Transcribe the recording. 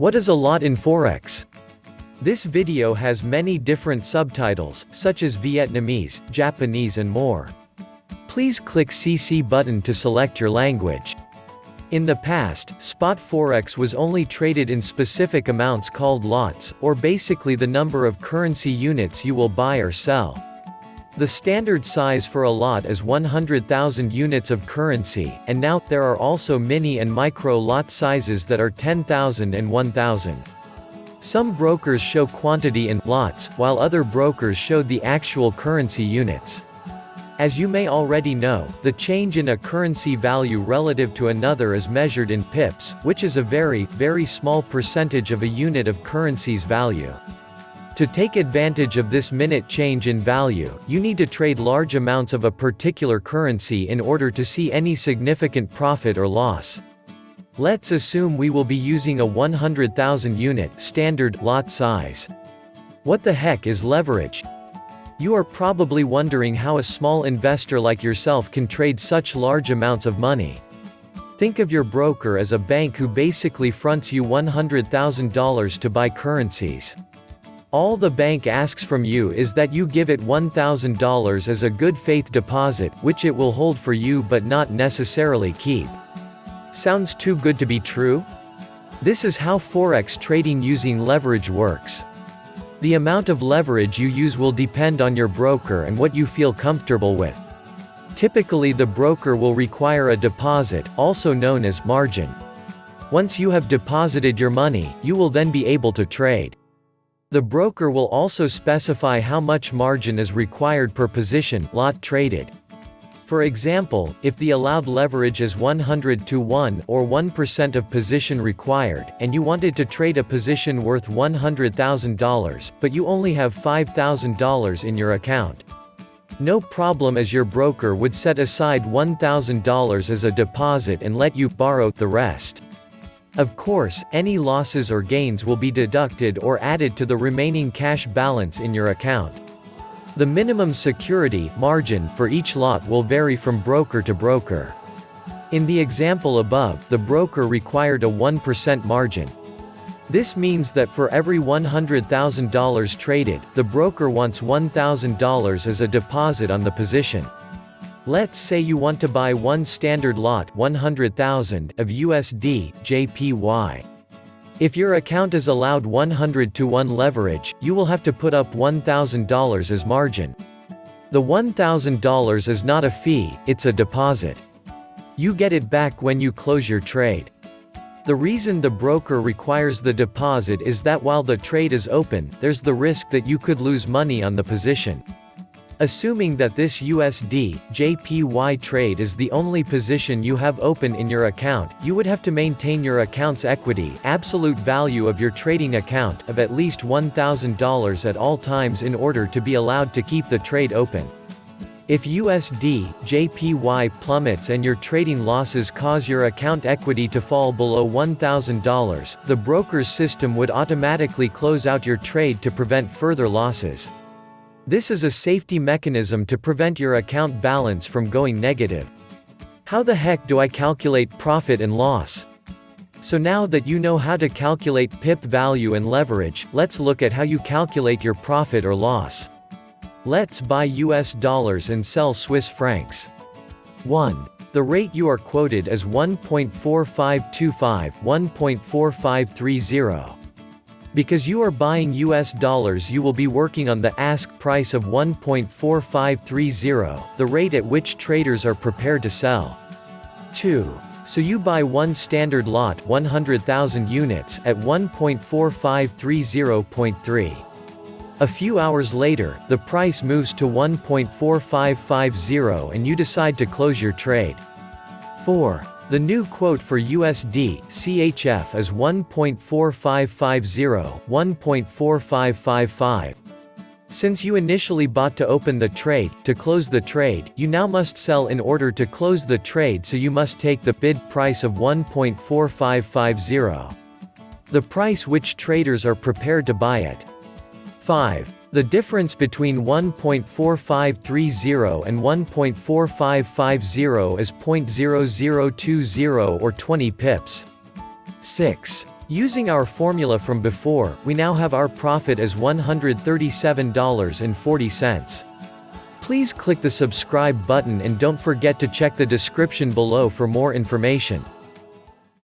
What is a lot in Forex? This video has many different subtitles, such as Vietnamese, Japanese and more. Please click CC button to select your language. In the past, spot forex was only traded in specific amounts called lots, or basically the number of currency units you will buy or sell. The standard size for a lot is 100,000 units of currency, and now, there are also mini and micro lot sizes that are 10,000 and 1,000. Some brokers show quantity in lots, while other brokers show the actual currency units. As you may already know, the change in a currency value relative to another is measured in pips, which is a very, very small percentage of a unit of currency's value. To take advantage of this minute change in value, you need to trade large amounts of a particular currency in order to see any significant profit or loss. Let's assume we will be using a 100,000 unit standard lot size. What the heck is leverage? You are probably wondering how a small investor like yourself can trade such large amounts of money. Think of your broker as a bank who basically fronts you $100,000 to buy currencies. All the bank asks from you is that you give it $1,000 as a good faith deposit, which it will hold for you but not necessarily keep. Sounds too good to be true? This is how forex trading using leverage works. The amount of leverage you use will depend on your broker and what you feel comfortable with. Typically the broker will require a deposit, also known as margin. Once you have deposited your money, you will then be able to trade. The broker will also specify how much margin is required per position lot traded. For example, if the allowed leverage is 100 to 1 or 1% of position required, and you wanted to trade a position worth $100,000, but you only have $5,000 in your account. No problem as your broker would set aside $1,000 as a deposit and let you borrow the rest. Of course, any losses or gains will be deducted or added to the remaining cash balance in your account. The minimum security margin for each lot will vary from broker to broker. In the example above, the broker required a 1% margin. This means that for every $100,000 traded, the broker wants $1,000 as a deposit on the position. Let's say you want to buy one standard lot 100,000 of USD, JPY. If your account is allowed 100 to 1 leverage, you will have to put up $1,000 as margin. The $1,000 is not a fee, it's a deposit. You get it back when you close your trade. The reason the broker requires the deposit is that while the trade is open, there's the risk that you could lose money on the position. Assuming that this USD, JPY trade is the only position you have open in your account, you would have to maintain your account's equity absolute value of your trading account of at least $1,000 at all times in order to be allowed to keep the trade open. If USD, JPY plummets and your trading losses cause your account equity to fall below $1,000, the broker's system would automatically close out your trade to prevent further losses. This is a safety mechanism to prevent your account balance from going negative. How the heck do I calculate profit and loss? So now that you know how to calculate PIP value and leverage, let's look at how you calculate your profit or loss. Let's buy US dollars and sell Swiss francs. 1. The rate you are quoted is 1.4525, 1.4530. Because you are buying US dollars you will be working on the ask price of 1.4530, the rate at which traders are prepared to sell. 2. So you buy one standard lot 100,000 units at 1.4530.3. A few hours later, the price moves to 1.4550 and you decide to close your trade. 4. The new quote for USD, CHF is 1.4550, 1.4555. Since you initially bought to open the trade, to close the trade, you now must sell in order to close the trade so you must take the bid price of 1.4550. The price which traders are prepared to buy it. 5. The difference between 1.4530 and 1.4550 is 0.0020 or 20 pips. 6. Using our formula from before, we now have our profit as $137.40. Please click the subscribe button and don't forget to check the description below for more information.